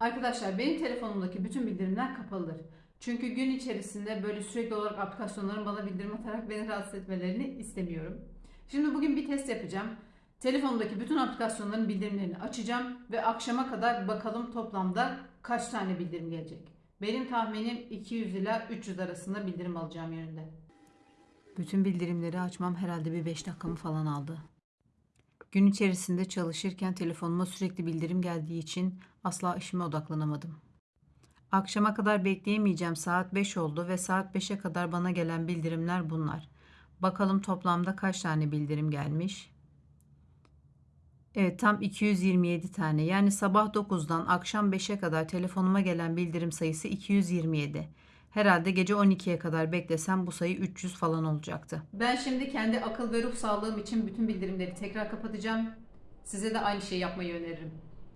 Arkadaşlar benim telefonumdaki bütün bildirimler kapalıdır. Çünkü gün içerisinde böyle sürekli olarak aplikasyonların bana bildirim atarak beni rahatsız etmelerini istemiyorum. Şimdi bugün bir test yapacağım. Telefonumdaki bütün aplikasyonların bildirimlerini açacağım ve akşama kadar bakalım toplamda kaç tane bildirim gelecek. Benim tahminim 200 ila 300 arasında bildirim alacağım yönünde. Bütün bildirimleri açmam herhalde bir 5 dakikamı falan aldı. Gün içerisinde çalışırken telefonuma sürekli bildirim geldiği için asla işime odaklanamadım. Akşama kadar bekleyemeyeceğim. Saat 5 oldu ve saat 5'e kadar bana gelen bildirimler bunlar. Bakalım toplamda kaç tane bildirim gelmiş? Evet tam 227 tane. Yani sabah 9'dan akşam 5'e kadar telefonuma gelen bildirim sayısı 227. Herhalde gece 12'ye kadar beklesem bu sayı 300 falan olacaktı. Ben şimdi kendi akıl ve ruh sağlığım için bütün bildirimleri tekrar kapatacağım. Size de aynı şeyi yapmayı öneririm.